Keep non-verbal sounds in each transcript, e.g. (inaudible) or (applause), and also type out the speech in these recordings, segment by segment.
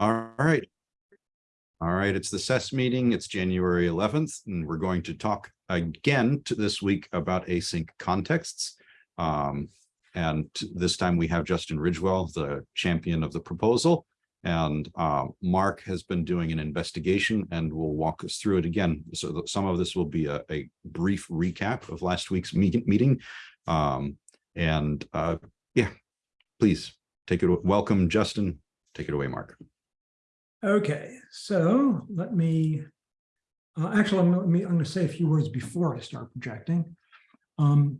All right. All right, it's the SES meeting. It's January 11th, and we're going to talk again to this week about async contexts. Um, and this time we have Justin Ridgewell, the champion of the proposal. And uh, Mark has been doing an investigation and will walk us through it again. So some of this will be a, a brief recap of last week's meet meeting. Um, and uh, yeah, please take it. Welcome, Justin. Take it away, Mark. Okay, so let me, uh, actually, I'm, I'm going to say a few words before I start projecting. Um,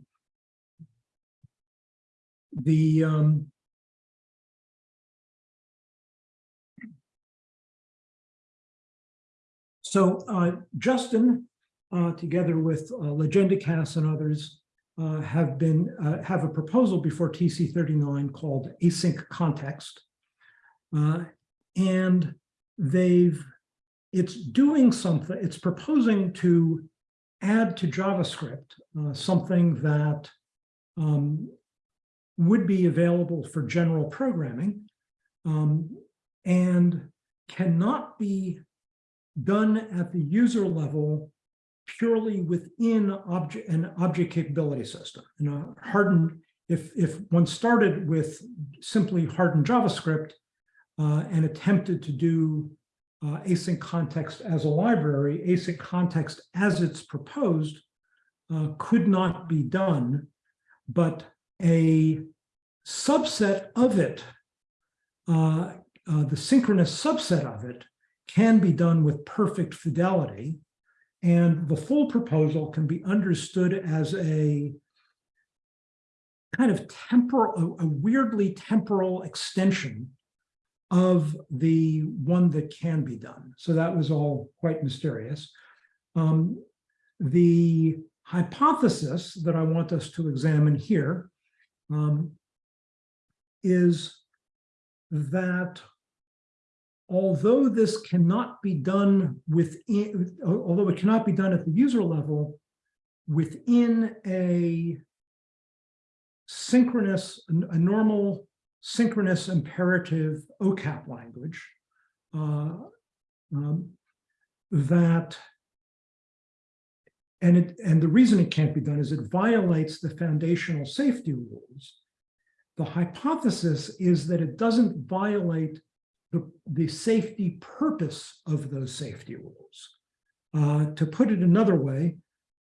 the, um, so uh, Justin, uh, together with uh, and others, uh, have been uh, have a proposal before TC39 called async context. Uh, and they've, it's doing something, it's proposing to add to JavaScript uh, something that um, would be available for general programming um, and cannot be done at the user level purely within object an object capability system. You know, hardened, if, if one started with simply hardened JavaScript, uh, and attempted to do uh, async context as a library, async context as it's proposed uh, could not be done, but a subset of it, uh, uh, the synchronous subset of it, can be done with perfect fidelity. And the full proposal can be understood as a kind of temporal, a, a weirdly temporal extension of the one that can be done. So that was all quite mysterious. Um, the hypothesis that I want us to examine here um, is that although this cannot be done within, although it cannot be done at the user level, within a synchronous, a normal synchronous imperative OCAP language uh, um, that and it and the reason it can't be done is it violates the foundational safety rules. The hypothesis is that it doesn't violate the, the safety purpose of those safety rules. Uh, to put it another way,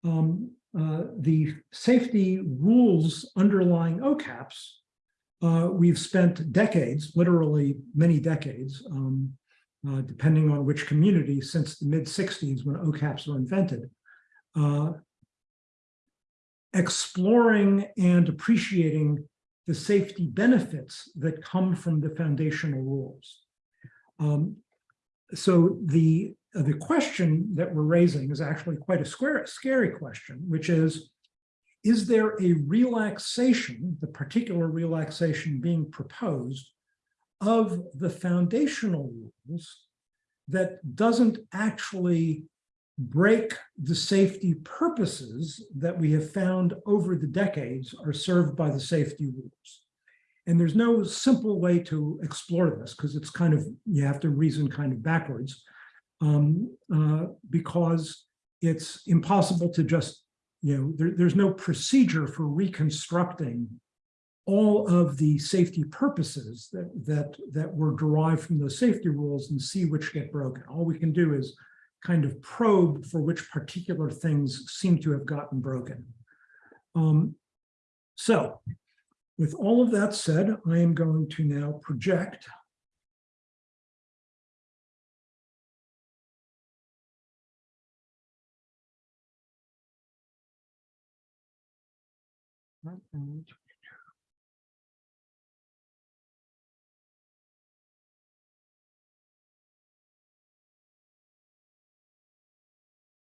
um, uh, the safety rules underlying OCAPs uh, we've spent decades, literally many decades, um, uh, depending on which community, since the mid 60s when OCAPs were invented, uh, exploring and appreciating the safety benefits that come from the foundational rules. Um, so the, the question that we're raising is actually quite a square, scary question, which is, is there a relaxation, the particular relaxation being proposed, of the foundational rules that doesn't actually break the safety purposes that we have found over the decades are served by the safety rules. And there's no simple way to explore this because it's kind of, you have to reason kind of backwards um, uh, because it's impossible to just you know, there, there's no procedure for reconstructing all of the safety purposes that, that, that were derived from those safety rules and see which get broken. All we can do is kind of probe for which particular things seem to have gotten broken. Um, so with all of that said, I am going to now project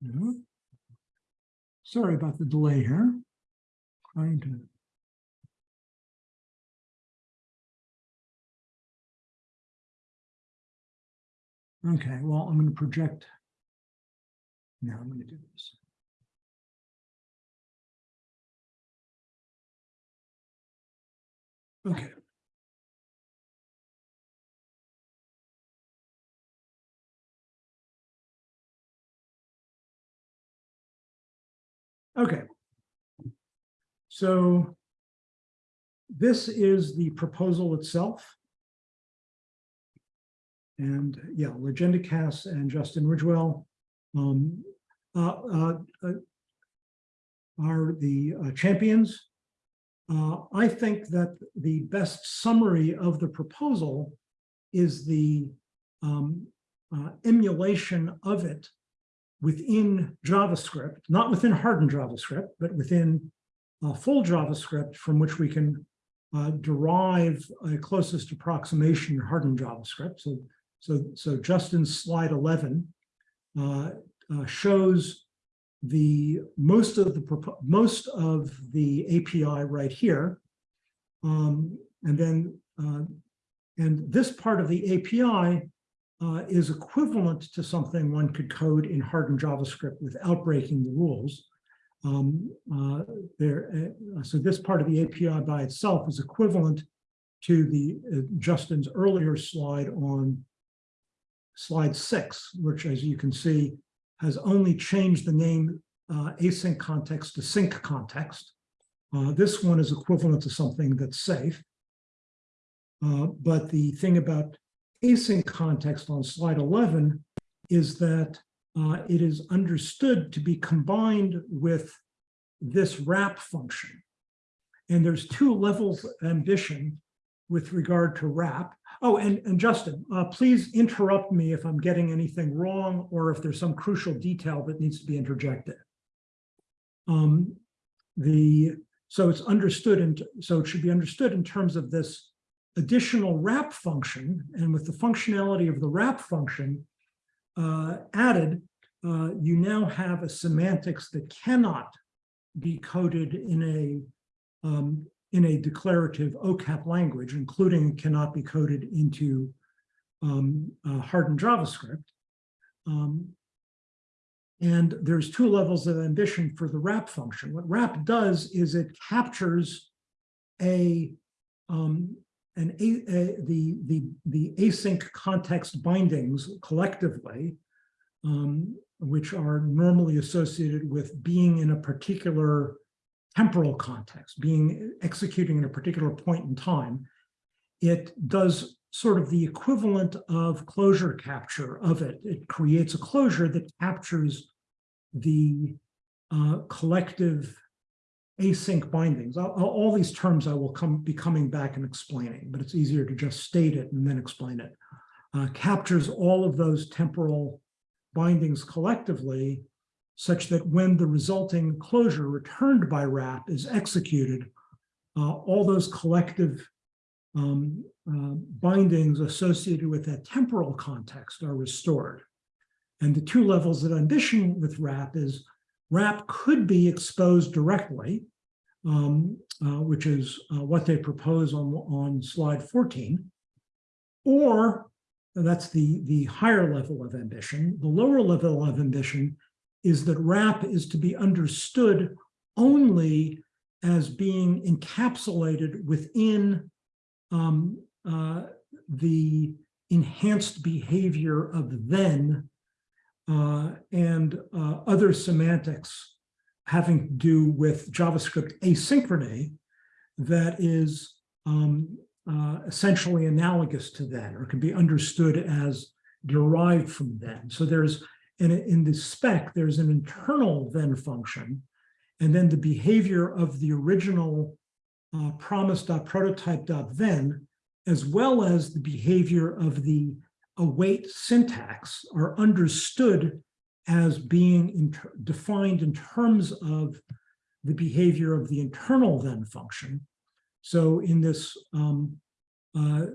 Mhm. Sorry about the delay here. Trying to. Okay, well, I'm going to project. Now I'm going to do this. Okay. Okay. So this is the proposal itself. And yeah, legendecas and Justin Ridgewell um, uh, uh, uh, are the uh, champions uh, I think that the best summary of the proposal is the um, uh, emulation of it within JavaScript, not within hardened JavaScript, but within full JavaScript from which we can uh, derive a closest approximation hardened JavaScript. So, so, so Justin's slide 11 uh, uh, shows the most of the most of the API right here, um, and then uh, and this part of the API uh, is equivalent to something one could code in hardened JavaScript without breaking the rules. Um, uh, there, uh, so this part of the API by itself is equivalent to the uh, Justin's earlier slide on slide six, which, as you can see, has only changed the name uh, async context to sync context. Uh, this one is equivalent to something that's safe. Uh, but the thing about async context on slide 11 is that uh, it is understood to be combined with this wrap function. And there's two levels of ambition with regard to wrap. Oh, and, and Justin, uh, please interrupt me if I'm getting anything wrong or if there's some crucial detail that needs to be interjected. Um, the so it's understood and so it should be understood in terms of this additional wrap function and with the functionality of the wrap function uh, added, uh, you now have a semantics that cannot be coded in a um, in a declarative OCAP language, including cannot be coded into um, uh, hardened JavaScript. Um, and there's two levels of ambition for the wrap function. What wrap does is it captures a um, an a, a, the the the async context bindings collectively, um, which are normally associated with being in a particular temporal context, being executing at a particular point in time, it does sort of the equivalent of closure capture of it. It creates a closure that captures the uh, collective async bindings. All, all these terms I will come be coming back and explaining, but it's easier to just state it and then explain it. Uh, captures all of those temporal bindings collectively such that when the resulting closure returned by wrap is executed, uh, all those collective um, uh, bindings associated with that temporal context are restored. And the two levels of ambition with wrap is wrap could be exposed directly, um, uh, which is uh, what they propose on, on slide 14, or that's the, the higher level of ambition. The lower level of ambition is that wrap is to be understood only as being encapsulated within um, uh, the enhanced behavior of then uh, and uh, other semantics having to do with JavaScript asynchrony that is um, uh, essentially analogous to that or can be understood as derived from then. So there's in, in the spec, there's an internal then function, and then the behavior of the original uh, promise.prototype.then, as well as the behavior of the await syntax are understood as being in defined in terms of the behavior of the internal then function. So in this um, uh,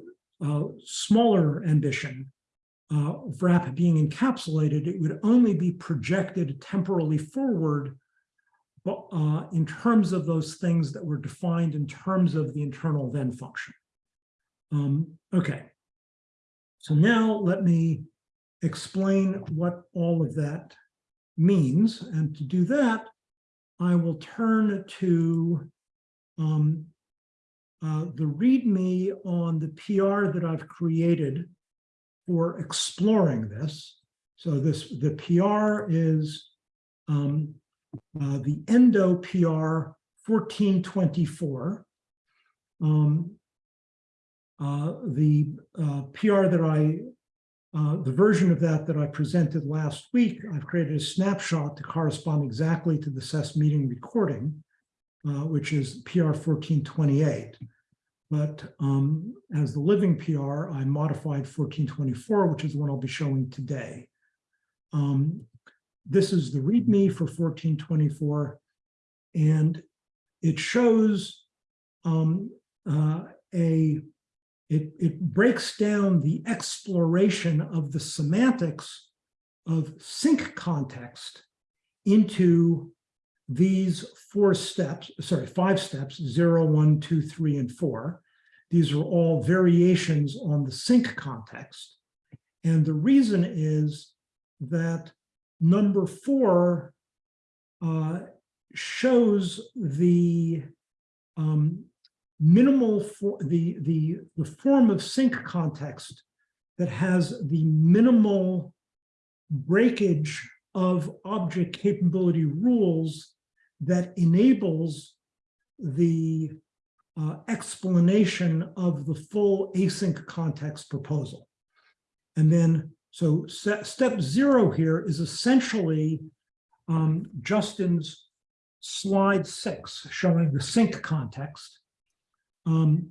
uh, smaller ambition, uh, wrap being encapsulated, it would only be projected temporally forward but, uh, in terms of those things that were defined in terms of the internal then function. Um, okay, so now let me explain what all of that means. And to do that, I will turn to um, uh, the README on the PR that I've created for exploring this. So this the PR is um, uh, the Endo PR 1424. Um, uh, the uh, PR that I, uh, the version of that that I presented last week, I've created a snapshot to correspond exactly to the SES meeting recording, uh, which is PR 1428. But um, as the living PR, I modified 1424, which is the one I'll be showing today. Um, this is the README for 1424, and it shows um, uh, a, it, it breaks down the exploration of the semantics of sync context into these four steps, sorry, five steps, zero, one, two, three, and four. These are all variations on the sync context. And the reason is that number four uh, shows the um, minimal for the, the, the form of sync context that has the minimal breakage of object capability rules that enables the uh, explanation of the full async context proposal. And then, so step zero here is essentially um, Justin's slide six showing the sync context. Um,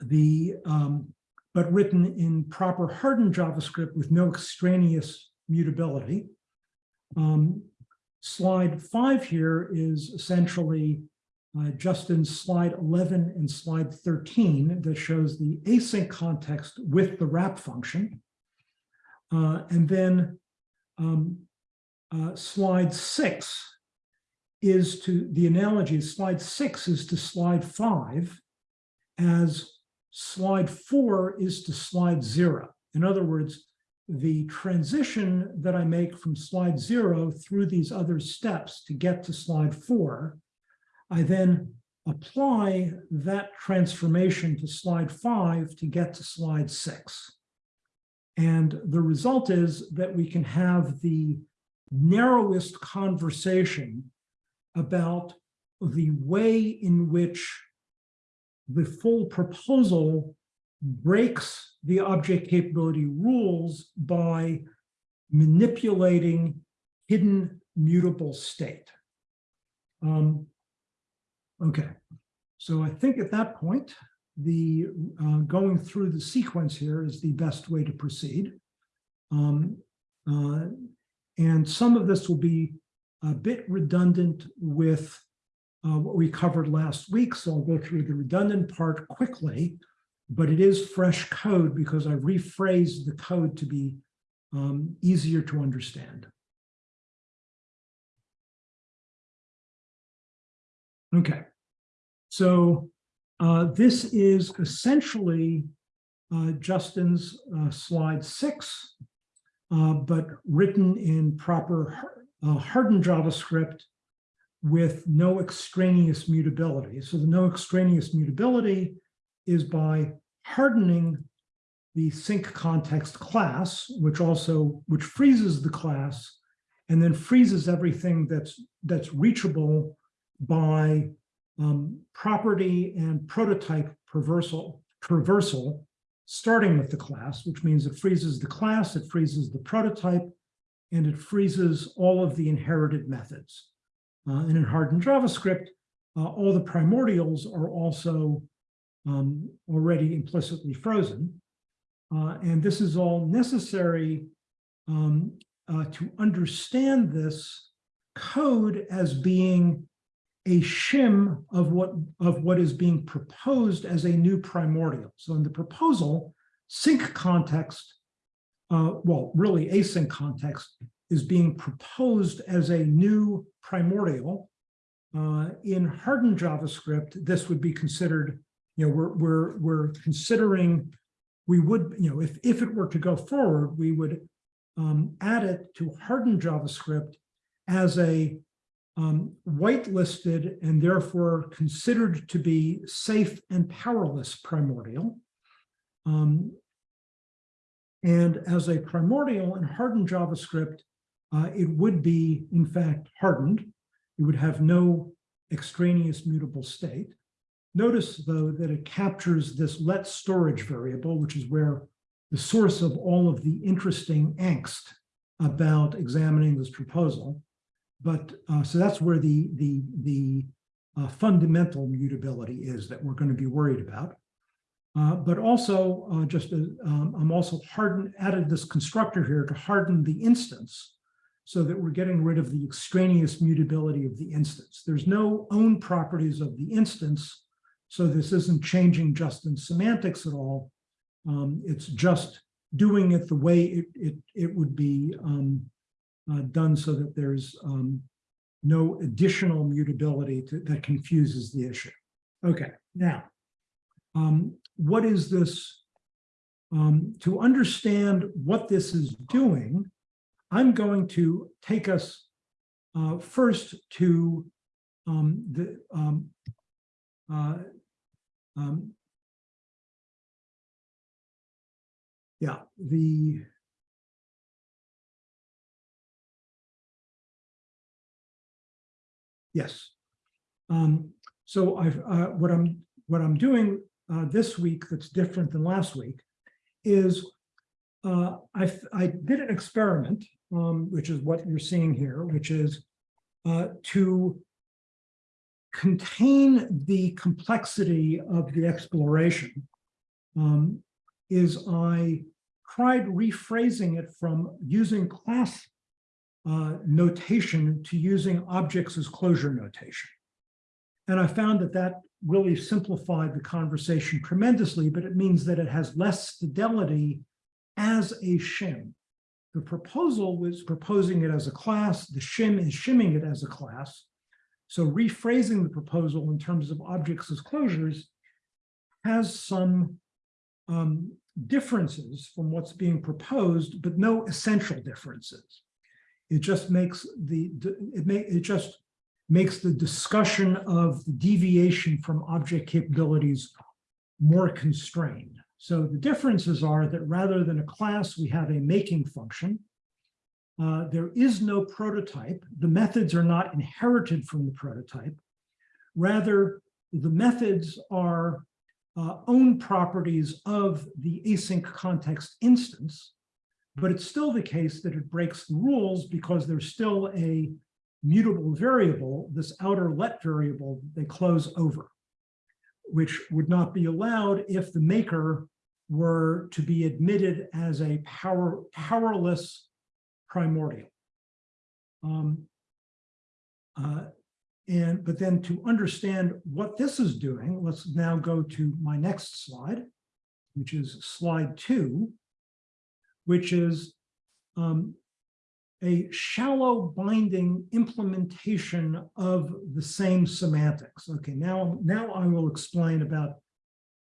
the um, but written in proper hardened JavaScript with no extraneous mutability. Um, slide five here is essentially uh, Justin's slide 11 and slide 13 that shows the async context with the wrap function. Uh, and then um, uh, slide six is to, the analogy, slide six is to slide five as slide four is to slide zero. In other words, the transition that I make from slide zero through these other steps to get to slide four, I then apply that transformation to slide five to get to slide six. And the result is that we can have the narrowest conversation about the way in which the full proposal breaks the object capability rules by manipulating hidden mutable state. Um, okay, so I think at that point, the uh, going through the sequence here is the best way to proceed. Um, uh, and some of this will be a bit redundant with uh, what we covered last week, so I'll go through the redundant part quickly, but it is fresh code because I rephrased the code to be um, easier to understand. Okay, so uh, this is essentially uh, Justin's uh, slide six, uh, but written in proper uh, hardened JavaScript with no extraneous mutability. So the no extraneous mutability is by hardening the sync context class, which also, which freezes the class and then freezes everything that's, that's reachable by um, property and prototype traversal, traversal, starting with the class, which means it freezes the class, it freezes the prototype, and it freezes all of the inherited methods. Uh, and in hardened JavaScript, uh, all the primordials are also um, already implicitly frozen. Uh, and this is all necessary um, uh, to understand this code as being a shim of what of what is being proposed as a new primordial. So in the proposal, sync context, uh, well, really async context is being proposed as a new primordial. Uh, in hardened JavaScript, this would be considered, you know, we're, we're, we're considering, we would, you know, if, if it were to go forward, we would um, add it to hardened JavaScript as a um, whitelisted and therefore considered to be safe and powerless primordial. Um, and as a primordial and hardened JavaScript, uh, it would be, in fact, hardened. It would have no extraneous mutable state. Notice, though, that it captures this let storage variable, which is where the source of all of the interesting angst about examining this proposal. But uh, so that's where the the the uh, fundamental mutability is that we're going to be worried about. Uh, but also, uh, just as, um, I'm also hardened added this constructor here to harden the instance, so that we're getting rid of the extraneous mutability of the instance. There's no own properties of the instance, so this isn't changing Justin's semantics at all. Um, it's just doing it the way it it it would be um, uh, done so that there's um, no additional mutability to, that confuses the issue. Okay, now, um, what is this? Um, to understand what this is doing, I'm going to take us uh, first to um, the uh, um, yeah, the Yes. Um, so I've, uh, what I'm, what I'm doing, uh, this week that's different than last week is, uh, I, I did an experiment, um, which is what you're seeing here, which is, uh, to contain the complexity of the exploration, um, is I tried rephrasing it from using class uh, notation to using objects as closure notation. And I found that that really simplified the conversation tremendously, but it means that it has less fidelity as a shim. The proposal was proposing it as a class, the shim is shimming it as a class. So rephrasing the proposal in terms of objects as closures has some um, differences from what's being proposed, but no essential differences. It just makes the, it may, it just makes the discussion of deviation from object capabilities more constrained. So the differences are that rather than a class, we have a making function. Uh, there is no prototype. The methods are not inherited from the prototype. Rather, the methods are uh, own properties of the async context instance. But it's still the case that it breaks the rules because there's still a mutable variable, this outer let variable they close over, which would not be allowed if the maker were to be admitted as a power powerless primordial. Um, uh, and but then to understand what this is doing, let's now go to my next slide, which is slide two which is um, a shallow binding implementation of the same semantics. Okay, now, now I will explain about,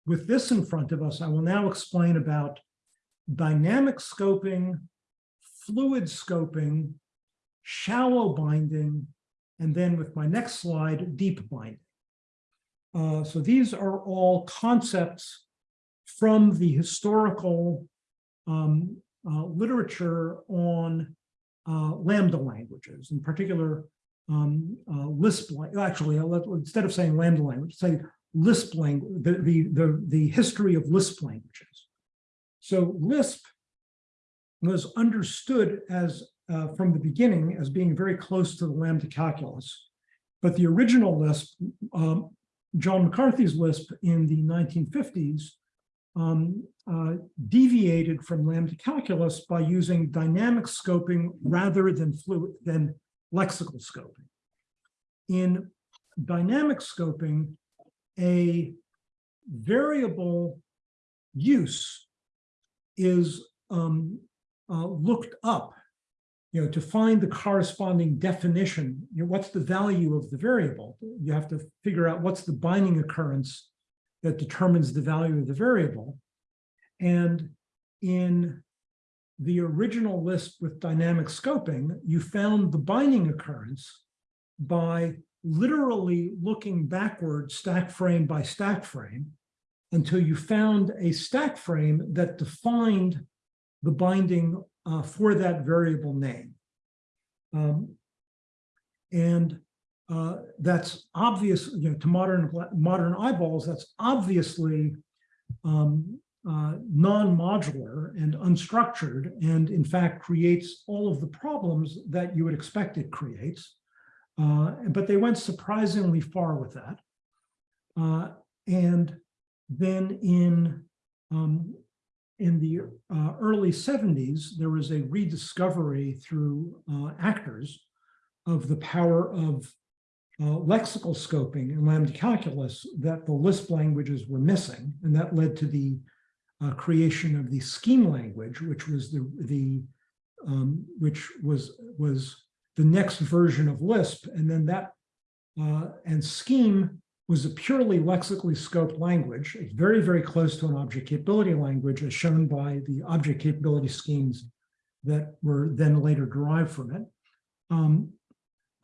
with this in front of us, I will now explain about dynamic scoping, fluid scoping, shallow binding, and then with my next slide, deep binding. Uh, so these are all concepts from the historical um, uh, literature on uh, Lambda languages, in particular um, uh, Lisp. Actually, instead of saying Lambda language, say Lisp language, the, the, the, the history of Lisp languages. So Lisp was understood as uh, from the beginning as being very close to the Lambda calculus. But the original Lisp, um, John McCarthy's Lisp in the 1950s, um, uh, deviated from lambda calculus by using dynamic scoping rather than fluid than lexical scoping. In dynamic scoping, a variable use is um, uh, looked up, you know, to find the corresponding definition. You know, what's the value of the variable? You have to figure out what's the binding occurrence that determines the value of the variable. And in the original Lisp with dynamic scoping, you found the binding occurrence by literally looking backward stack frame by stack frame until you found a stack frame that defined the binding uh, for that variable name. Um, and uh, that's obvious, you know, to modern, modern eyeballs, that's obviously um, uh, non-modular and unstructured, and in fact creates all of the problems that you would expect it creates. Uh, but they went surprisingly far with that. Uh, and then in um, in the uh, early 70s, there was a rediscovery through uh, actors of the power of uh, lexical scoping and lambda calculus that the Lisp languages were missing, and that led to the uh, creation of the scheme language, which was the the um, which was was the next version of Lisp, and then that uh, and scheme was a purely lexically scoped language, very very close to an object capability language, as shown by the object capability schemes that were then later derived from it. Um,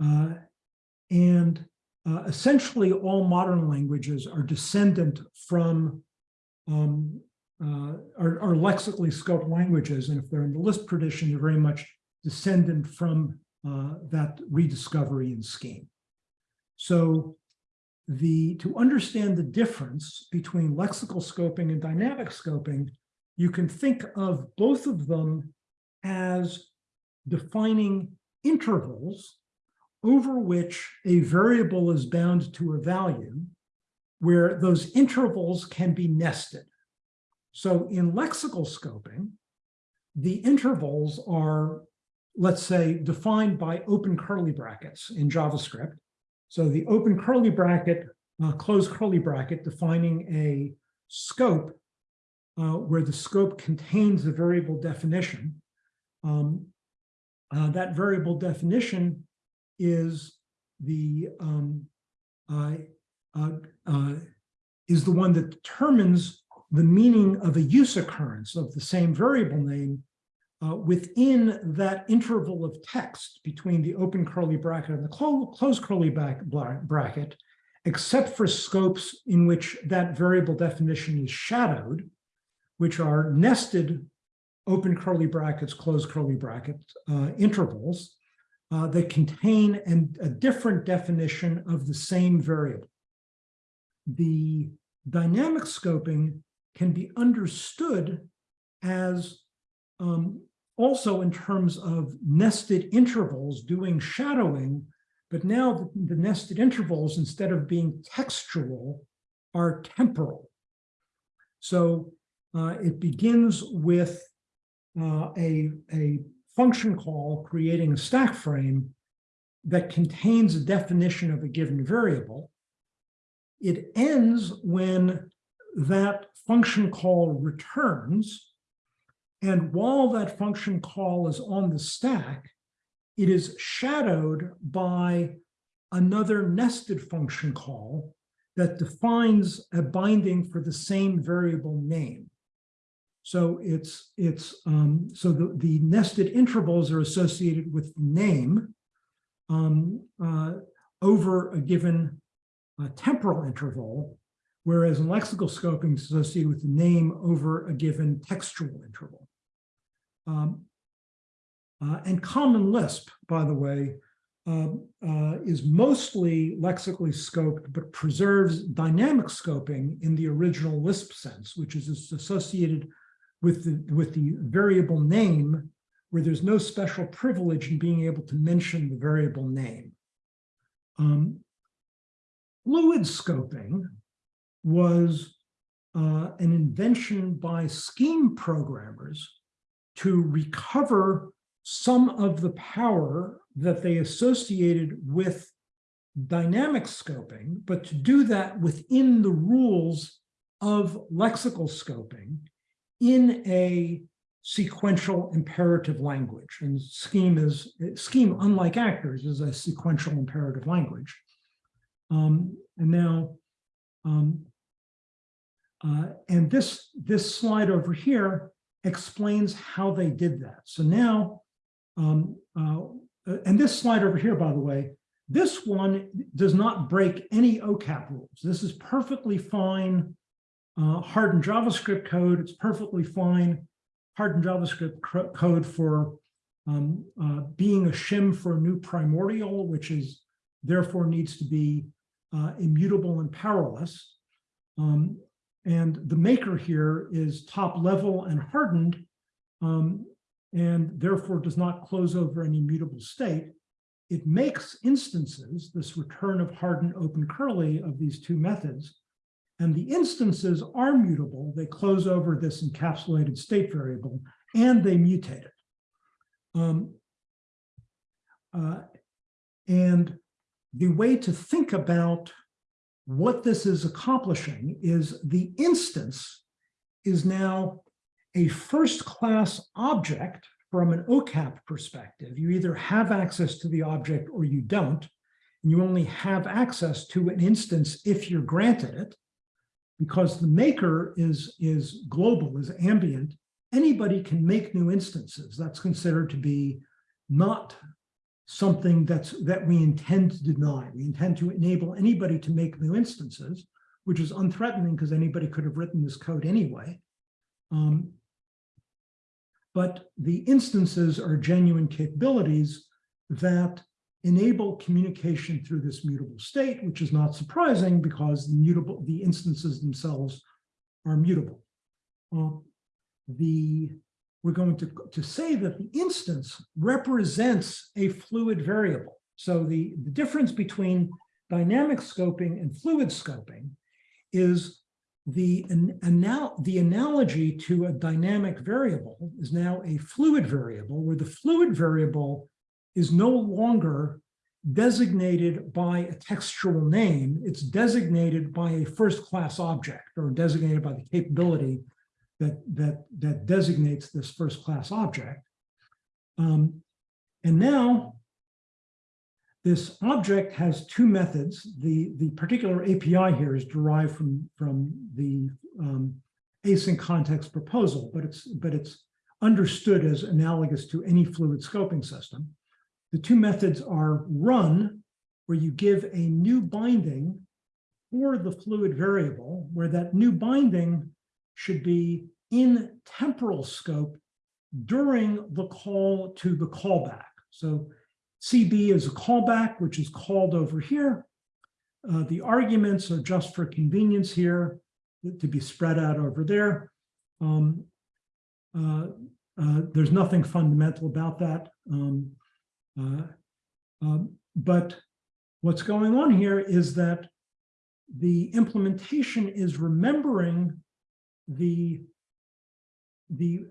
uh, and uh, essentially all modern languages are descendant from um, uh, are, are, lexically scoped languages. And if they're in the Lisp tradition, they're very much descendant from uh, that rediscovery and scheme. So the to understand the difference between lexical scoping and dynamic scoping, you can think of both of them as defining intervals over which a variable is bound to a value, where those intervals can be nested. So in lexical scoping, the intervals are, let's say, defined by open curly brackets in JavaScript. So the open curly bracket, uh, close curly bracket defining a scope uh, where the scope contains the variable definition. Um, uh, that variable definition is the um, uh, uh, is the one that determines the meaning of a use occurrence of the same variable name uh, within that interval of text between the open curly bracket and the clo closed curly bracket, except for scopes in which that variable definition is shadowed, which are nested open curly brackets, closed curly bracket uh, intervals uh, that contain an, a different definition of the same variable. The dynamic scoping can be understood as um, also in terms of nested intervals doing shadowing, but now the, the nested intervals, instead of being textual, are temporal. So uh, it begins with uh, a, a function call creating a stack frame that contains a definition of a given variable. It ends when that function call returns. And while that function call is on the stack, it is shadowed by another nested function call that defines a binding for the same variable name. So it's it's um, so the, the nested intervals are associated with name um, uh, over a given uh, temporal interval, whereas in lexical scoping is associated with the name over a given textual interval. Um, uh, and Common Lisp, by the way, um, uh, is mostly lexically scoped, but preserves dynamic scoping in the original Lisp sense, which is associated with the, with the variable name where there's no special privilege in being able to mention the variable name. Um, fluid scoping was uh, an invention by scheme programmers to recover some of the power that they associated with dynamic scoping, but to do that within the rules of lexical scoping in a sequential imperative language. And scheme is scheme, unlike actors, is a sequential imperative language. Um, and now, um, uh, and this this slide over here explains how they did that. So now, um, uh, and this slide over here, by the way, this one does not break any OCAP rules. This is perfectly fine uh, hardened JavaScript code. It's perfectly fine. Hardened JavaScript code for um, uh, being a shim for a new primordial, which is therefore needs to be uh, immutable and powerless. Um, and the maker here is top level and hardened, um, and therefore does not close over any mutable state. It makes instances, this return of hardened open curly of these two methods, and the instances are mutable. They close over this encapsulated state variable and they mutate it. Um, uh, and the way to think about what this is accomplishing is the instance is now a first class object from an OCAP perspective. You either have access to the object or you don't. And you only have access to an instance if you're granted it because the maker is, is global, is ambient, anybody can make new instances. That's considered to be not something that's that we intend to deny. We intend to enable anybody to make new instances, which is unthreatening because anybody could have written this code anyway. Um, but the instances are genuine capabilities that enable communication through this mutable state, which is not surprising because the mutable, the instances themselves are mutable. Uh, the, we're going to, to say that the instance represents a fluid variable. So the, the difference between dynamic scoping and fluid scoping is the, an, anal the analogy to a dynamic variable is now a fluid variable where the fluid variable is no longer designated by a textual name, it's designated by a first-class object or designated by the capability that, that, that designates this first-class object. Um, and now this object has two methods. The, the particular API here is derived from, from the um, async context proposal, but it's, but it's understood as analogous to any fluid scoping system. The two methods are run, where you give a new binding for the fluid variable, where that new binding should be in temporal scope during the call to the callback. So CB is a callback, which is called over here. Uh, the arguments are just for convenience here to be spread out over there. Um, uh, uh, there's nothing fundamental about that. Um, uh, um, but what's going on here is that the implementation is remembering the, the,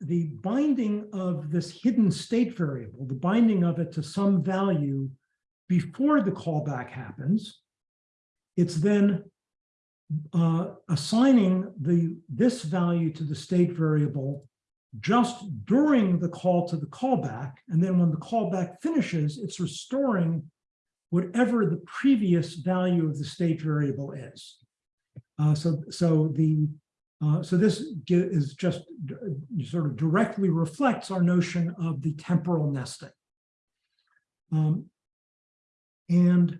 the binding of this hidden state variable, the binding of it to some value before the callback happens. It's then uh, assigning the this value to the state variable just during the call to the callback. And then when the callback finishes, it's restoring whatever the previous value of the state variable is. Uh, so, so the uh, so this is just sort of directly reflects our notion of the temporal nesting. Um, and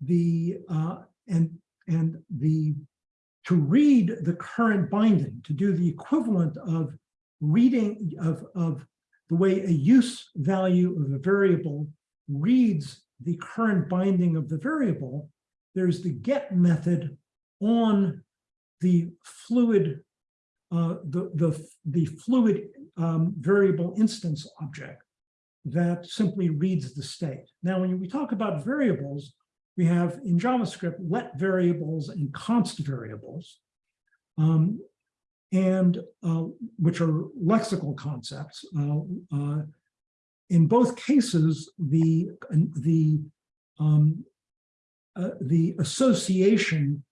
the uh, and and the to read the current binding, to do the equivalent of reading of, of the way a use value of a variable reads the current binding of the variable, there's the get method on the fluid, uh, the, the, the fluid um, variable instance object that simply reads the state. Now, when we talk about variables, we have in JavaScript let variables and const variables. Um, and uh, which are lexical concepts. Uh, uh, in both cases, the the um, uh, the association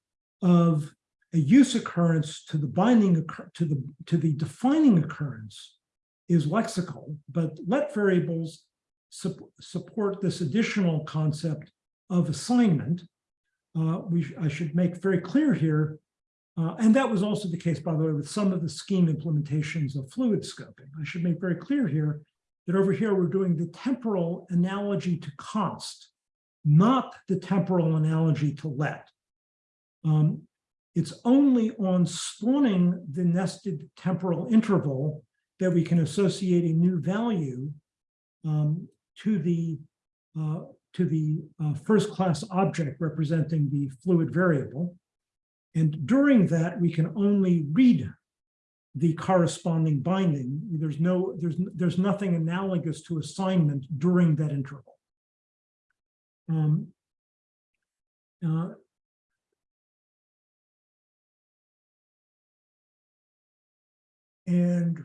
of a use occurrence to the binding to the to the defining occurrence is lexical, but let variables su support this additional concept of assignment. Uh, we I should make very clear here uh, and that was also the case, by the way, with some of the scheme implementations of fluid scoping. I should make very clear here that over here we're doing the temporal analogy to const, not the temporal analogy to let. Um, it's only on spawning the nested temporal interval that we can associate a new value um, to the uh, to the uh, first class object representing the fluid variable. And during that, we can only read the corresponding binding. There's no, there's, there's nothing analogous to assignment during that interval. Um, uh, and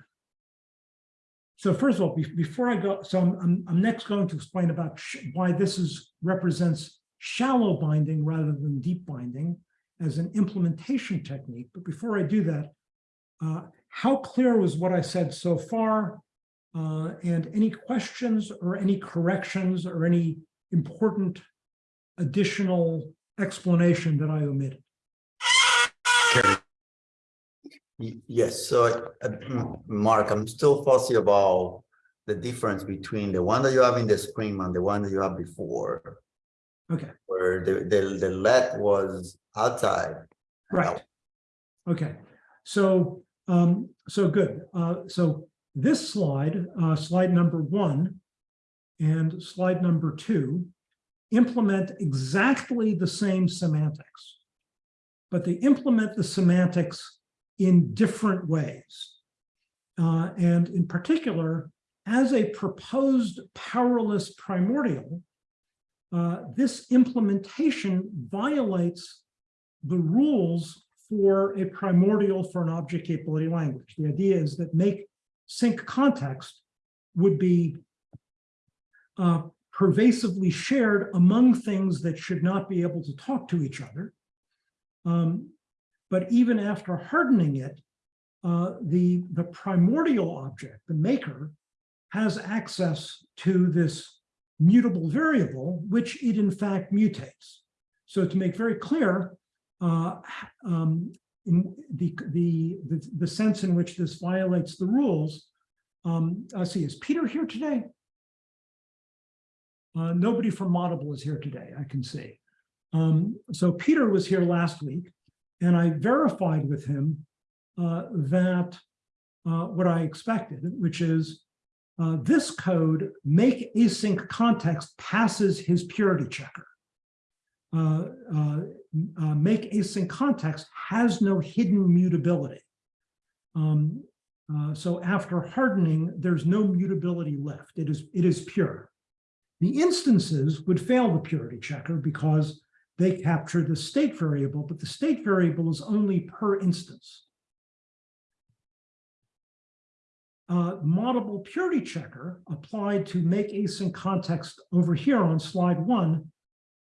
so first of all, be- before I go, so I'm, I'm, I'm next going to explain about why this is represents shallow binding rather than deep binding as an implementation technique. But before I do that, uh, how clear was what I said so far? Uh, and any questions or any corrections or any important additional explanation that I omitted? Yes, so uh, (clears throat) Mark, I'm still fussy about the difference between the one that you have in the screen and the one that you have before. Okay. Where the, the, the lead was outside. Right. Okay, so, um, so good. Uh, so this slide, uh, slide number one and slide number two implement exactly the same semantics, but they implement the semantics in different ways. Uh, and in particular, as a proposed powerless primordial, uh, this implementation violates the rules for a primordial for an object capability language. The idea is that make sync context would be uh, pervasively shared among things that should not be able to talk to each other. Um, but even after hardening it, uh, the, the primordial object, the maker, has access to this mutable variable, which it in fact mutates. So to make very clear, uh, um, in the, the, the, the sense in which this violates the rules. Um, let's see, is Peter here today? Uh, nobody from Moddable is here today, I can see. Um, so Peter was here last week, and I verified with him uh, that uh, what I expected, which is uh, this code, make async context passes his purity checker. Uh, uh, uh, make async context has no hidden mutability. Um, so after hardening, there's no mutability left. It is, it is pure. The instances would fail the purity checker because they capture the state variable, but the state variable is only per instance. Uh, moddable purity checker applied to make async context over here on slide one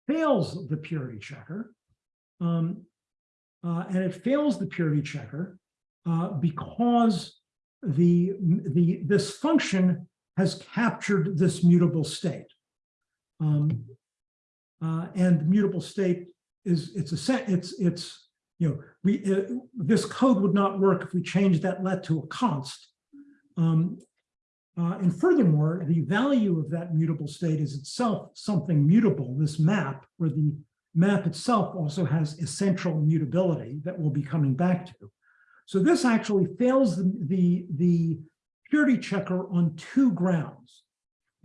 fails the purity checker. Um, uh, and it fails the purity checker uh, because the, the, this function has captured this mutable state. Um, uh, and mutable state is, it's a set, it's, it's, you know, we, uh, this code would not work if we changed that let to a const. Um, uh, and furthermore, the value of that mutable state is itself something mutable, this map, where the map itself also has essential mutability that we'll be coming back to. So this actually fails the, the, the purity checker on two grounds.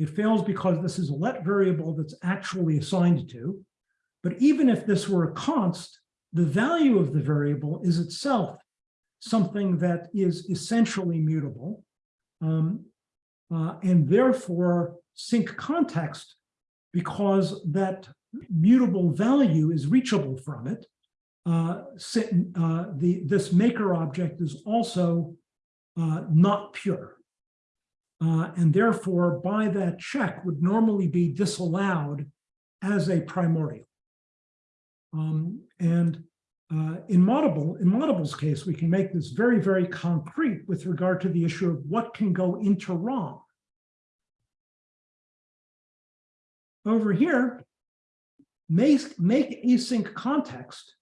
It fails because this is a let variable that's actually assigned to, but even if this were a const, the value of the variable is itself something that is essentially mutable. Um, uh, and therefore sync context because that mutable value is reachable from it. Uh, uh, the, this maker object is also uh, not pure. Uh, and therefore, by that check would normally be disallowed as a primordial. Um, and uh, in Moddable, in case, we can make this very, very concrete with regard to the issue of what can go into ROM. Over here, make, make async context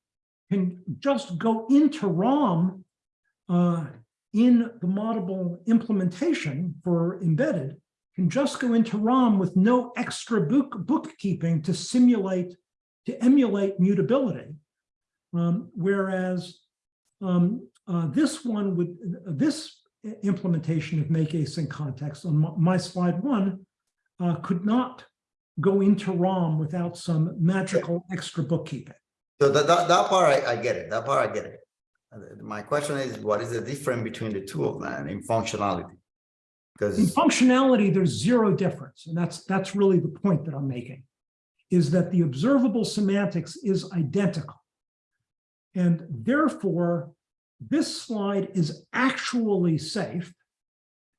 can just go into ROM uh, in the Moddable implementation for embedded, can just go into ROM with no extra book bookkeeping to simulate, to emulate mutability. Um, whereas um, uh, this one would, this implementation of make async context on my, my slide one uh, could not go into ROM without some magical extra bookkeeping. So that, that, that part, I, I get it, that part, I get it. My question is, what is the difference between the two of them in functionality? Because in functionality, there's zero difference, and that's, that's really the point that I'm making, is that the observable semantics is identical. And therefore, this slide is actually safe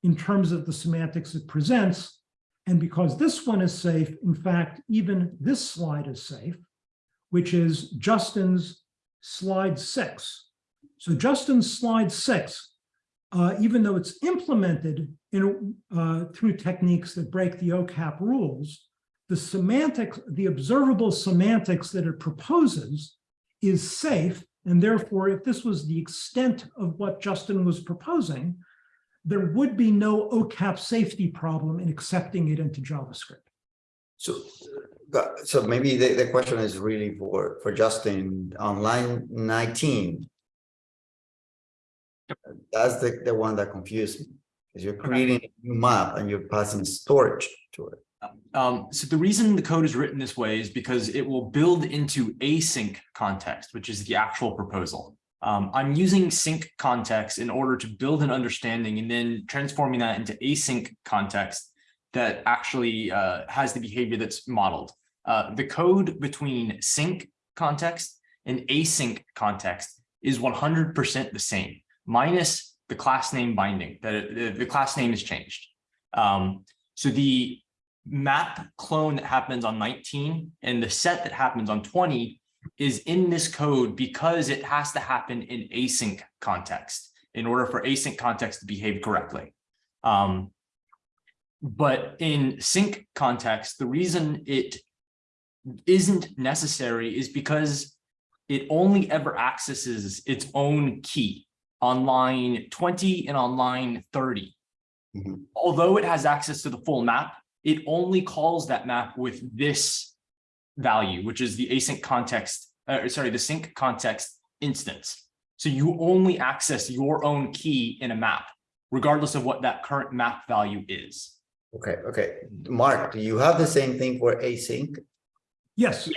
in terms of the semantics it presents. And because this one is safe, in fact, even this slide is safe, which is Justin's slide six. So Justin's slide six uh, even though it's implemented in, uh, through techniques that break the OCAP rules, the semantics, the observable semantics that it proposes is safe. And therefore, if this was the extent of what Justin was proposing, there would be no OCAP safety problem in accepting it into JavaScript. so, so maybe the, the question is really for, for Justin, on line nineteen. That's the, the one that confused me, because you're creating a new map and you're passing storage to it. Um, so the reason the code is written this way is because it will build into async context, which is the actual proposal. Um, I'm using sync context in order to build an understanding and then transforming that into async context that actually uh, has the behavior that's modeled. Uh, the code between sync context and async context is 100% the same, minus the class name binding, that the class name is changed. Um, so the map clone that happens on 19 and the set that happens on 20 is in this code because it has to happen in async context in order for async context to behave correctly. Um, but in sync context, the reason it isn't necessary is because it only ever accesses its own key on line 20 and on line 30. Mhm. Although it has access to the full map, it only calls that map with this value, which is the async context, uh, sorry, the sync context instance. So you only access your own key in a map, regardless of what that current map value is. Okay, okay. Mark, do you have the same thing for async? Yes.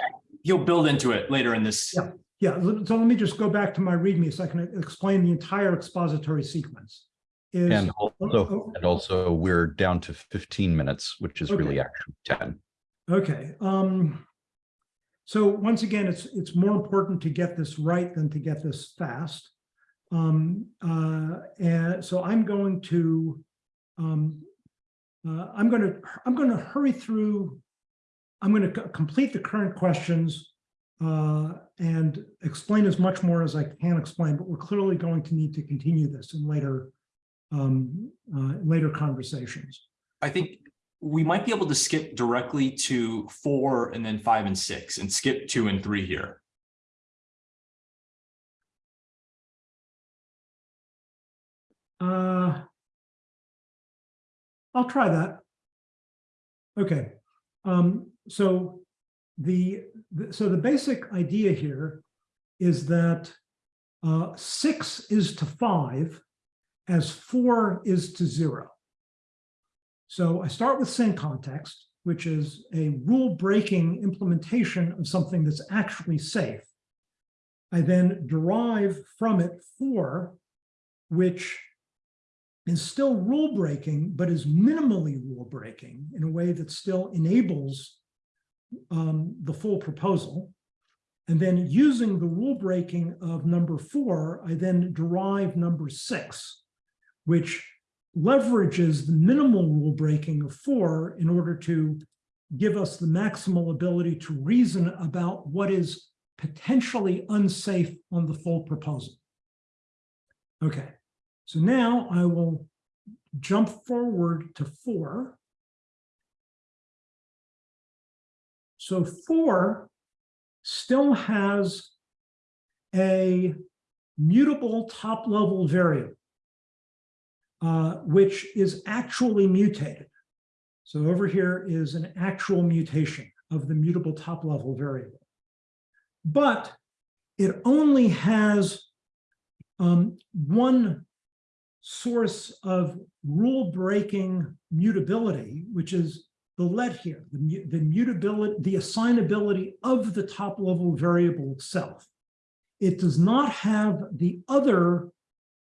You'll build into it later in this. Yeah. Yeah, so let me just go back to my README so I can explain the entire expository sequence. Is- And oh, also, oh, and also we're down to fifteen minutes, which is really actually ten. Okay, um, so once again, it's, it's more important to get this right than to get this fast. Um, uh, and so I'm going to, um, uh, I'm gonna, I'm gonna hurry through, I'm gonna complete the current questions uh, and explain as much more as I can explain, but we're clearly going to need to continue this in later, um, uh, later conversations. I think we might be able to skip directly to four and then five and six and skip two and three here. Uh, I'll try that. Okay, um, so the, the- so the basic idea here is that uh, six is to five as four is to zero. So I start with sync context, which is a rule-breaking implementation of something that's actually safe. I then derive from it four, which is still rule breaking, but is minimally rule breaking in a way that still enables um, the full proposal. And then using the rule breaking of number four, I then derive number six, which leverages the minimal rule breaking of four in order to give us the maximal ability to reason about what is potentially unsafe on the full proposal. Okay. So now I will jump forward to four. So four still has a mutable top level variable, uh, which is actually mutated. So over here is an actual mutation of the mutable top level variable. But it only has um, one source of rule breaking mutability, which is the let here, the, the mutability, the assignability of the top level variable itself. It does not have the other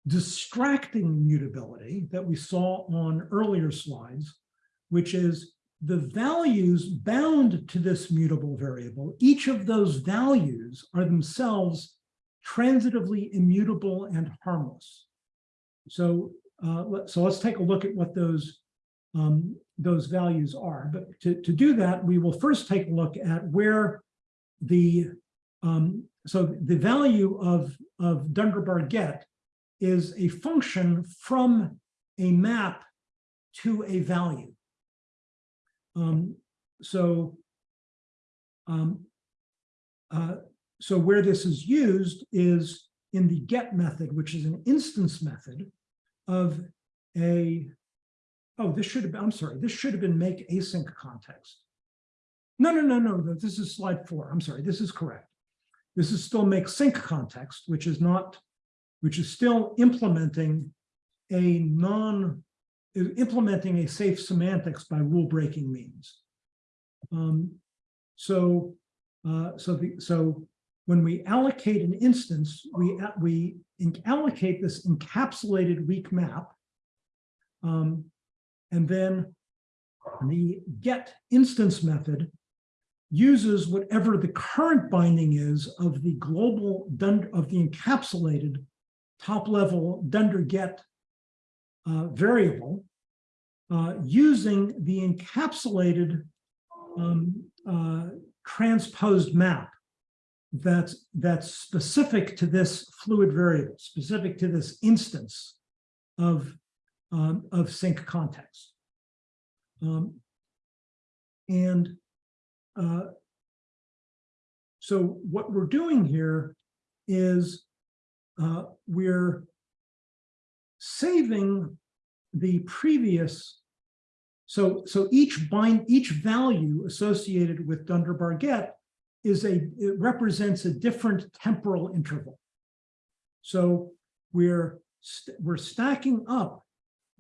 distracting mutability that we saw on earlier slides, which is the values bound to this mutable variable. Each of those values are themselves transitively immutable and harmless. So, uh, so let's take a look at what those, um, those values are. But to, to do that, we will first take a look at where the, um, so the value of, of Dunderbar get is a function from a map to a value. Um, so, um, uh, so where this is used is in the get method, which is an instance method of a, oh, this should have, been I'm sorry, this should have been make async context. No, no, no, no, no, this is slide four. I'm sorry, this is correct. This is still make sync context, which is not, which is still implementing a non, implementing a safe semantics by rule breaking means. Um, so, uh, so the, so when we allocate an instance, we, we allocate this encapsulated weak map. Um, and then the get instance method uses whatever the current binding is of the global of the encapsulated top level dunder get uh, variable uh, using the encapsulated um, uh, transposed map that's that's specific to this fluid variable, specific to this instance of um, of sync context. Um, and uh, so what we're doing here is uh, we're saving the previous. So, so each bind, each value associated with Dunderbar get is a, it represents a different temporal interval. So we're, st- we're stacking up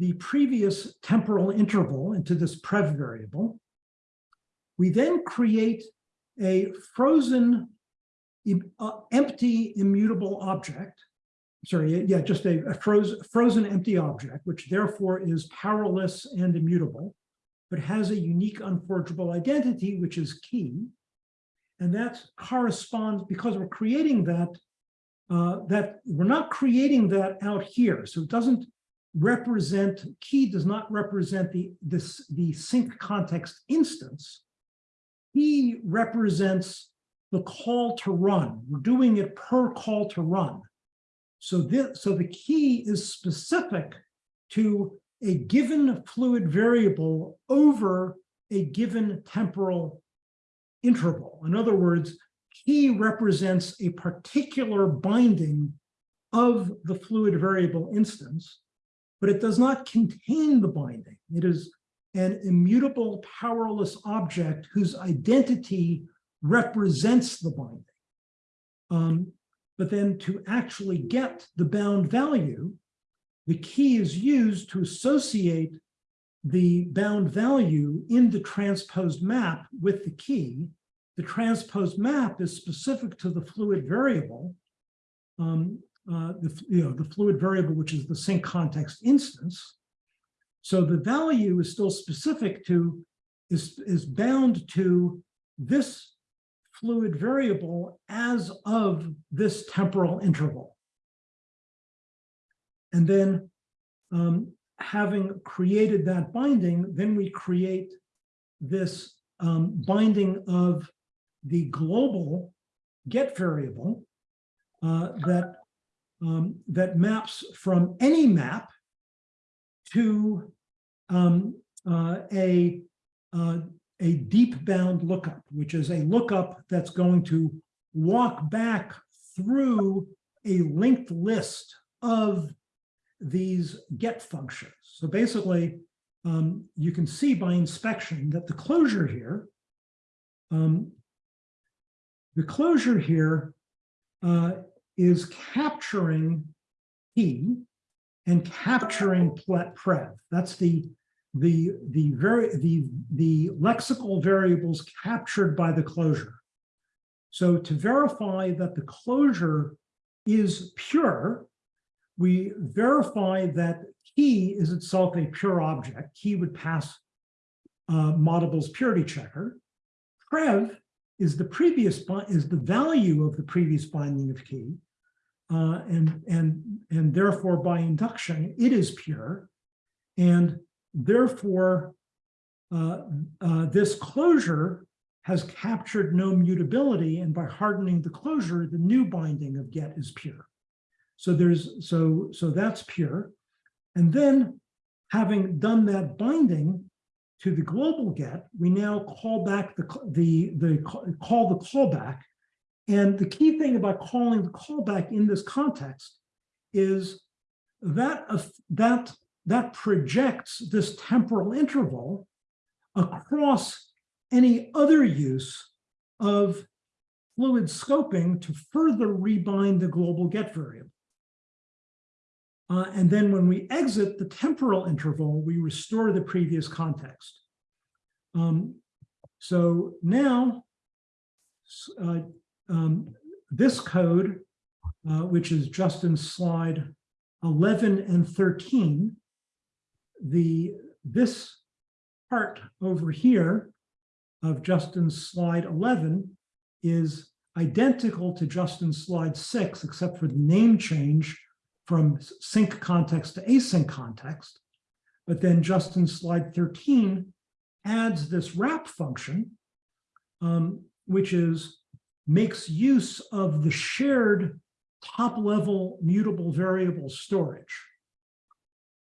the previous temporal interval into this prev variable. We then create a frozen, uh, empty immutable object. Sorry, yeah, just a, a frozen, frozen empty object, which therefore is powerless and immutable, but has a unique unforgeable identity, which is key. And that corresponds, because we're creating that, uh, that we're not creating that out here. So it doesn't represent, key does not represent the, this, the sync context instance. Key represents the call to run. We're doing it per call to run. So this, so the key is specific to a given fluid variable over a given temporal interval. In other words, key represents a particular binding of the fluid variable instance, but it does not contain the binding. It is an immutable powerless object whose identity represents the binding. Um, but then to actually get the bound value, the key is used to associate the bound value in the transposed map with the key. The transposed map is specific to the fluid variable, um, uh, the, you know, the fluid variable, which is the sync context instance. So the value is still specific to, is, is bound to this fluid variable as of this temporal interval. And then um, having created that binding, then we create this um, binding of the global get variable uh, that um, that maps from any map to um, uh, a uh, a deep bound lookup, which is a lookup that's going to walk back through a linked list of these get functions. So basically, um, you can see by inspection that the closure here, um, the closure here uh, is capturing P and capturing prev. That's the the, the very, the, the lexical variables captured by the closure. So to verify that the closure is pure, we verify that key is itself a pure object. Key would pass uh, Moddable's purity checker. Prev is the previous, is the value of the previous binding of key. Uh, and, and, and therefore by induction, it is pure. And therefore, uh, uh, this closure has captured no mutability, and by hardening the closure, the new binding of get is pure. So there's, so, so that's pure. And then having done that binding to the global get, we now call back the, the, the, call the callback. And the key thing about calling the callback in this context is that, that, that projects this temporal interval across any other use of fluid scoping to further rebind the global get variable. Uh, and then when we exit the temporal interval, we restore the previous context. Um, so now, uh, um, this code, uh, which is Justin's slide 11 and 13, the, this part over here of Justin's slide 11 is identical to Justin's slide six, except for the name change from sync context to async context. But then Justin's slide 13 adds this wrap function, um, which is makes use of the shared top level mutable variable storage.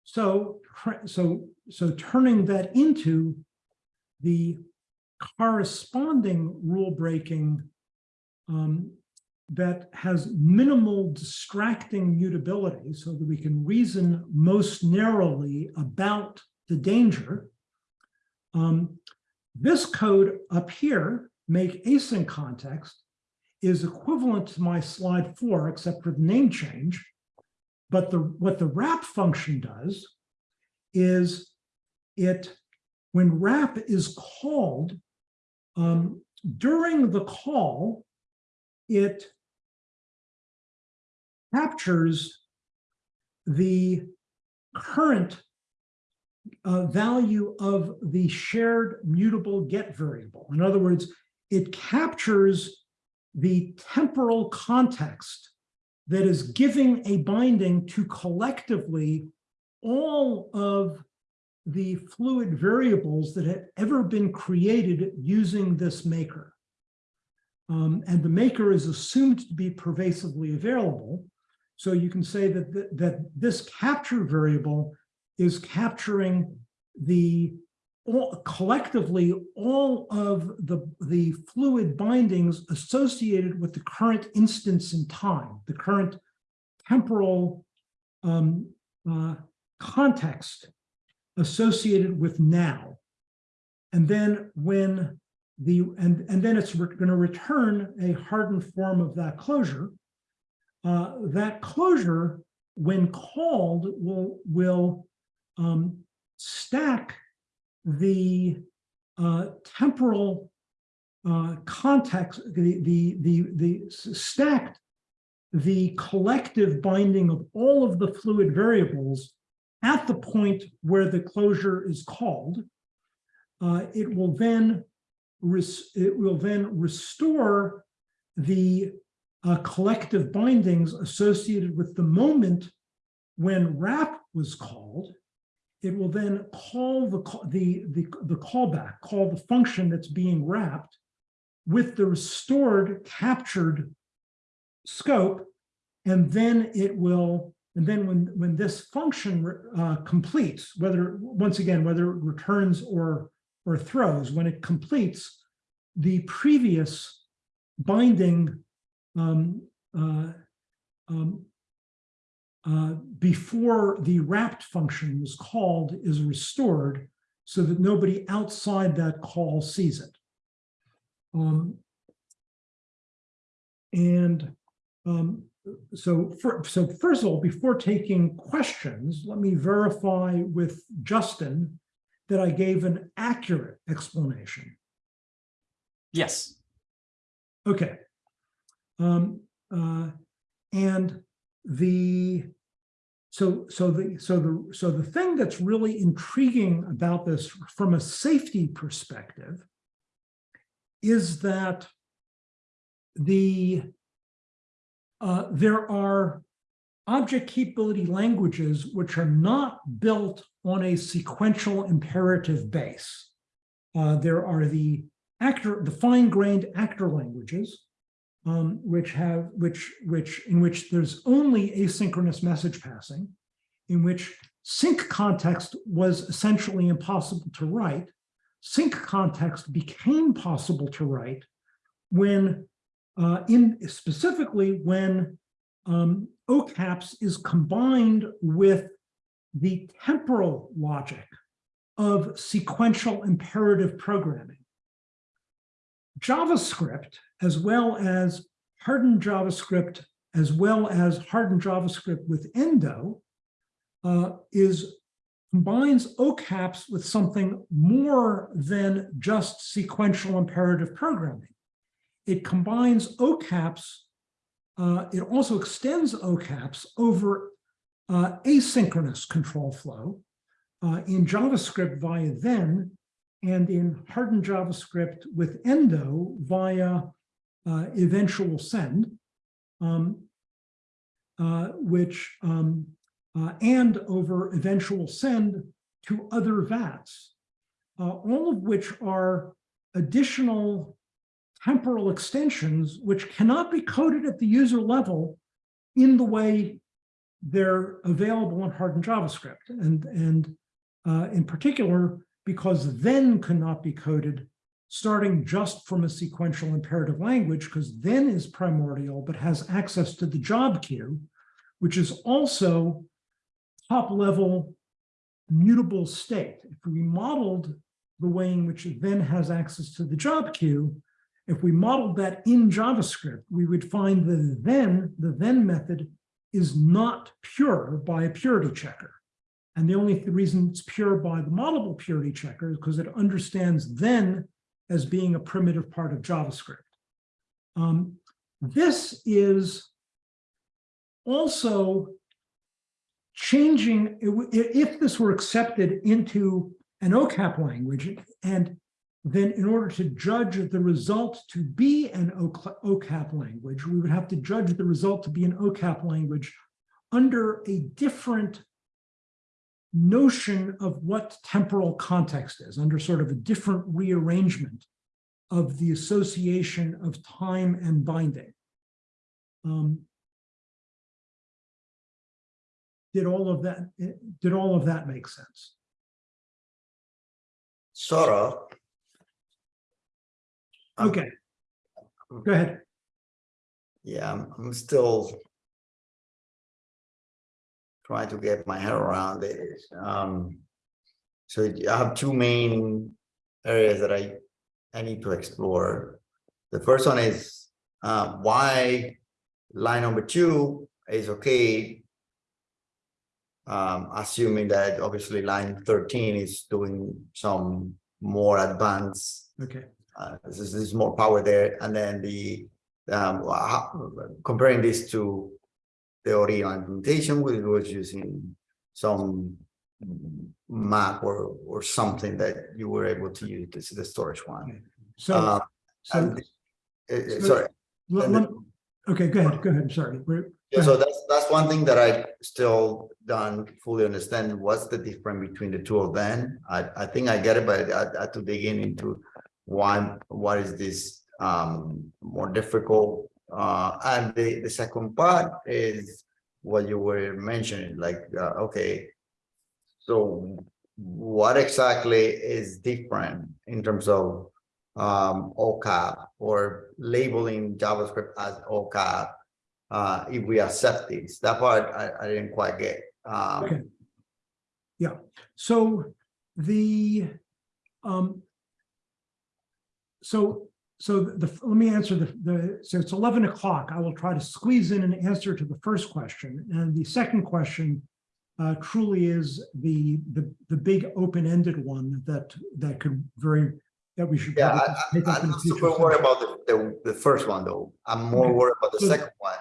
So, so, so turning that into the corresponding rule breaking um, that has minimal distracting mutability so that we can reason most narrowly about the danger. Um, this code up here, make async context, is equivalent to my slide four, except for the name change. But the what the wrap function does is it, when wrap is called, um, during the call, it captures the current uh, value of the shared mutable get variable. In other words, it captures the temporal context that is giving a binding to collectively all of the fluid variables that have ever been created using this maker. Um, and the maker is assumed to be pervasively available. So you can say that, th- that this capture variable is capturing the all, collectively all of the, the fluid bindings associated with the current instance in time, the current temporal um, uh, context associated with now. And then when the, and, and then it's going to return a hardened form of that closure. Uh, that closure, when called, will, will um, stack the uh, temporal uh, context, the, the, the, the stacked the collective binding of all of the fluid variables at the point where the closure is called. Uh, it will then it will then restore the uh, collective bindings associated with the moment when wrap was called. It will then call the, the, the, the callback, call the function that's being wrapped with the restored captured scope. And then it will, and then when, when this function uh, completes, whether, once again, whether it returns or, or throws, when it completes, the previous binding um, uh, um, uh, before the wrapped function was called is restored so that nobody outside that call sees it. Um, and um, so, for, so first of all, before taking questions, let me verify with Justin that I gave an accurate explanation? Yes, Okay. Um, uh, and the, so, so the, so the, so the thing that's really intriguing about this from a safety perspective is that the, uh, there are object capability languages which are not built on a sequential imperative base. Uh, there are the actor, the fine-grained actor languages, um, which have, which, which, in which there's only asynchronous message passing, in which sync context was essentially impossible to write. Sync context became possible to write when, uh, in specifically when um, OCAPS is combined with the temporal logic of sequential imperative programming. JavaScript, as well as hardened JavaScript, as well as hardened JavaScript with Endo, uh, is combines OCAPS with something more than just sequential imperative programming. It combines OCAPS, uh, it also extends OCAPS over uh, asynchronous control flow uh, in JavaScript via then, and in hardened JavaScript with Endo via uh, eventual send, um, uh, which um, uh, and over eventual send to other VATs, uh, all of which are additional temporal extensions which cannot be coded at the user level in the way they're available in hardened JavaScript. And, and uh, in particular, because then cannot be coded starting just from a sequential imperative language, because then is primordial, but has access to the job queue, which is also top level mutable state. If we modeled the way in which it then has access to the job queue, if we modeled that in JavaScript, we would find the then, the then method is not pure by a purity checker. And the only reason it's pure by the Moddable purity checker is because it understands then as being a primitive part of JavaScript. Um, this is also changing, if this were accepted into an OCAP language, and then in order to judge the result to be an OCAP language, we would have to judge the result to be an OCAP language under a different notion of what temporal context is, under sort of a different rearrangement of the association of time and binding. Um, did all of that, did all of that make sense? Sort of. Um, Okay. Go ahead. Yeah, I'm still trying to get my head around it. Um, so I have two main areas that I, I need to explore. The first one is uh, why line number two is okay. Um, assuming that obviously line 13 is doing some more advanced Okay. uh, there's, there's more power there. And then the um, how- comparing this to the original implementation, we was using some map or or something that you were able to use this the storage one. So, Uh, so, and, uh, so- sorry. let- let- okay, go ahead, go ahead, I'm sorry. Yeah, so that's, that's one thing that I still don't fully understand. What's the difference between the two of them? I, I think I get it, but I, I had to dig in into why, what is this, um, more difficult? Uh, and the, the second part is what you were mentioning, like, uh, okay. So what exactly is different in terms of, um, OCAP or labeling JavaScript as OCAP? uh, if we accept this. That part I, I didn't quite get. Um, Okay. Yeah. So the, um, so, so the, let me answer the, the, so it's 11 o'clock. I will try to squeeze in an answer to the first question. And the second question uh, truly is the, the, the big open-ended one that, that could very, that we should. Yeah, I, I, up in I'm a not future super worried about the, the, the first one, though. I'm more Okay. worried about the So- second one.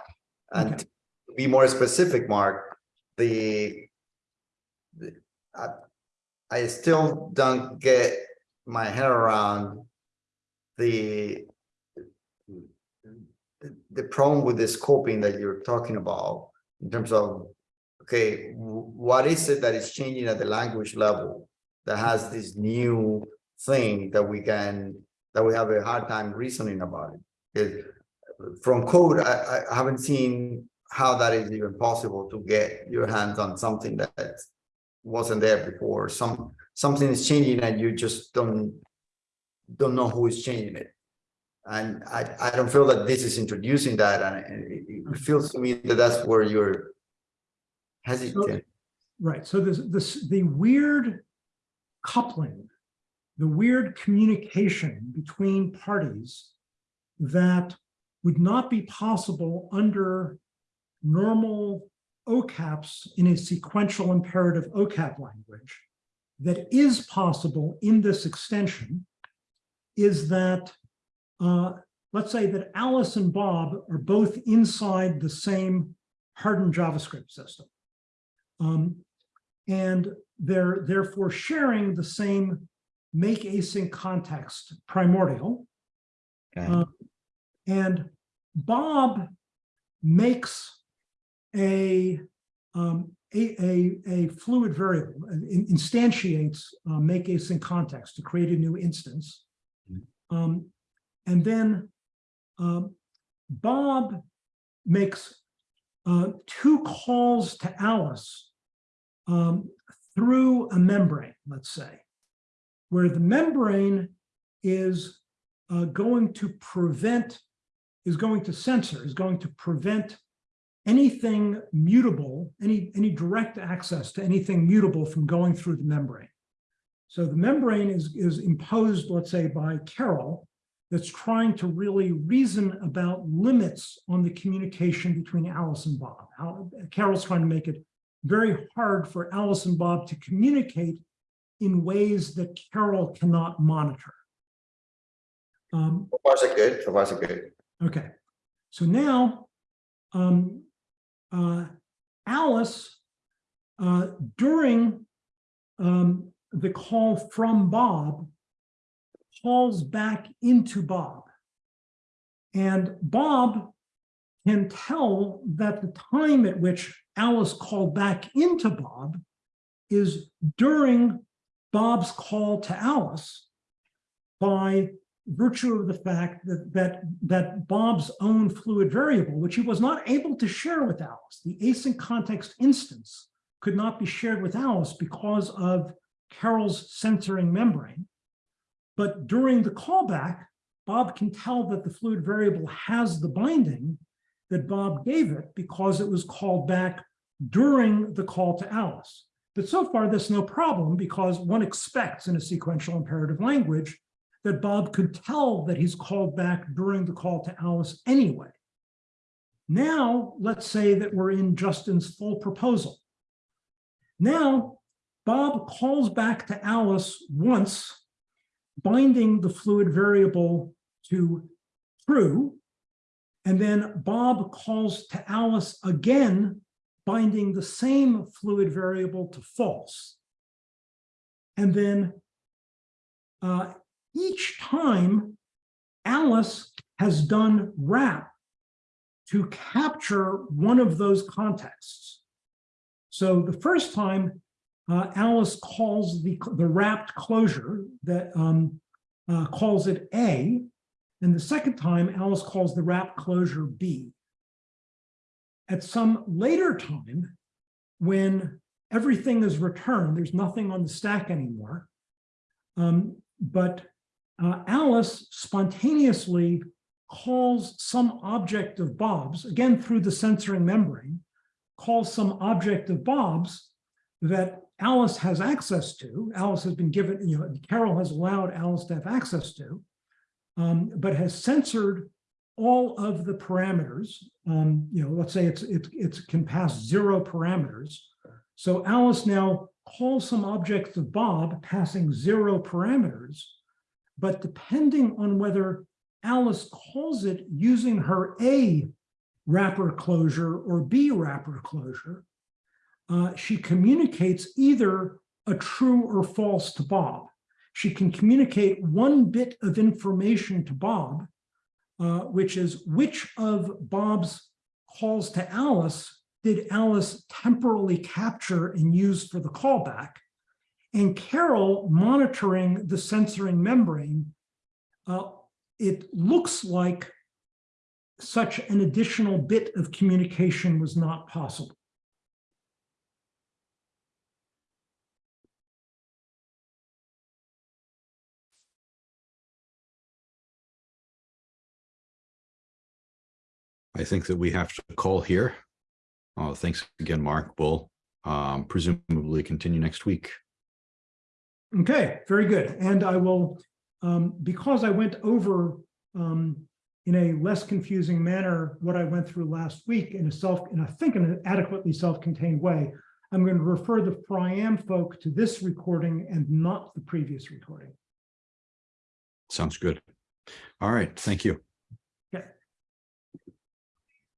And Okay. to be more specific, Mark, the the- I, I still don't get my head around the the, problem with the scoping that you're talking about in terms of, okay, what is it that is changing at the language level that has this new thing that we can, that we have a hard time reasoning about it? From code, I, I haven't seen how that is even possible to get your hands on something that wasn't there before. Some, something is changing and you just don't, don't know who is changing it. And I, I don't feel that this is introducing that, and it, it feels to me that that's where you're hesitant. Right, so this, this, the weird coupling, the weird communication between parties that would not be possible under normal OCAPs in a sequential imperative OCAP language that is possible in this extension is that, uh, let's say that Alice and Bob are both inside the same hardened JavaScript system. Um, and they're therefore sharing the same make async context primordial. Okay. Uh, And Bob makes a, um, a, a, a fluid variable, instantiates uh, make async context to create a new instance. Um, and then um, Bob makes uh, two calls to Alice um, through a membrane, let's say, where the membrane is uh, going to prevent, is going to censor, is going to prevent anything mutable, any, any direct access to anything mutable from going through the membrane. So the membrane is, is imposed, let's say, by Carol, that's trying to really reason about limits on the communication between Alice and Bob. Carol's trying to make it very hard for Alice and Bob to communicate in ways that Carol cannot monitor. Um, So far, so good, so far, so good. Okay, so now, um, uh, Alice, uh, during, um, the call from Bob, calls back into Bob. And Bob can tell that the time at which Alice called back into Bob is during Bob's call to Alice by virtue of the fact that that that Bob's own fluid variable, which he was not able to share with Alice, the async context instance could not be shared with Alice because of Carol's censoring membrane. But during the callback, Bob can tell that the fluid variable has the binding that Bob gave it because it was called back during the call to Alice. But so far, there's no problem because one expects in a sequential imperative language that Bob could tell that he's called back during the call to Alice anyway. Now, let's say that we're in Justin's full proposal. Now, Bob calls back to Alice once, binding the fluid variable to true, and then Bob calls to Alice again, binding the same fluid variable to false. And then uh, each time Alice has done wrap to capture one of those contexts. So the first time uh, Alice calls the, the wrapped closure that um, uh, calls it A, and the second time Alice calls the wrapped closure B. At some later time, when everything is returned, there's nothing on the stack anymore, um, but uh, Alice spontaneously calls some object of Bob's, again through the censoring membrane, calls some object of Bob's that Alice has access to. Alice has been given, you know, Carol has allowed Alice to have access to, um, but has censored all of the parameters. Um, you know, let's say it's it, it can pass zero parameters. So Alice now calls some object of Bob passing zero parameters. But depending on whether Alice calls it using her A wrapper closure or B wrapper closure, uh, she communicates either a true or false to Bob. She can communicate one bit of information to Bob, uh, which is which of Bob's calls to Alice did Alice temporarily capture and use for the callback? And Carol monitoring the censoring membrane, uh, it looks like such an additional bit of communication was not possible. I think that we have to call here. Uh, thanks again, Mark. We'll um, presumably continue next week. Okay, very good. And I will, um, because I went over um, in a less confusing manner what I went through last week in a self, in I think in an adequately self-contained way, I'm going to refer the FRIAM folk to this recording and not the previous recording. Sounds good. All right, thank you.